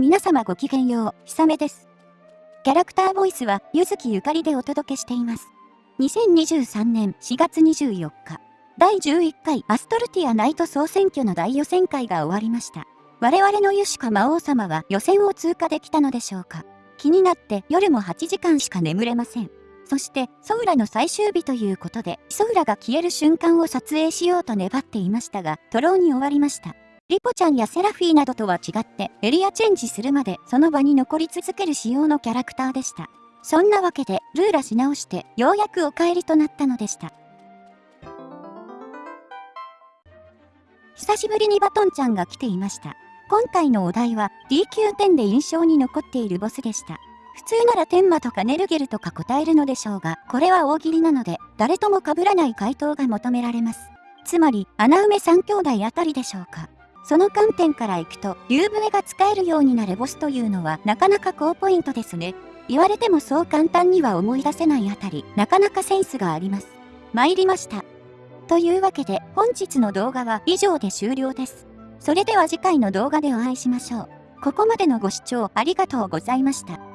皆様ごきげんよう、ひさめです。キャラクターボイスは、ゆずきゆかりでお届けしています。2023年4月24日、第11回アストルティアナイト総選挙の大予選会が終わりました。我々のユシカ魔王様は予選を通過できたのでしょうか気になって夜も8時間しか眠れません。そして、ソウラの最終日ということで、ソウラが消える瞬間を撮影しようと粘っていましたが、トローに終わりました。リポちゃんやセラフィーなどとは違ってエリアチェンジするまでその場に残り続ける仕様のキャラクターでした。そんなわけでルーラし直してようやくお帰りとなったのでした。久しぶりにバトンちゃんが来ていました。今回のお題は D 級点で印象に残っているボスでした。普通なら天馬とかネルゲルとか答えるのでしょうが、これは大喜利なので、誰とも被らない回答が求められます。つまり、穴埋め3兄弟あたりでしょうか。その観点からいくと、竜笛が使えるようになるボスというのはなかなか高ポイントですね。言われてもそう簡単には思い出せないあたり、なかなかセンスがあります。参りました。というわけで、本日の動画は以上で終了です。それでは次回の動画でお会いしましょう。ここまでのご視聴ありがとうございました。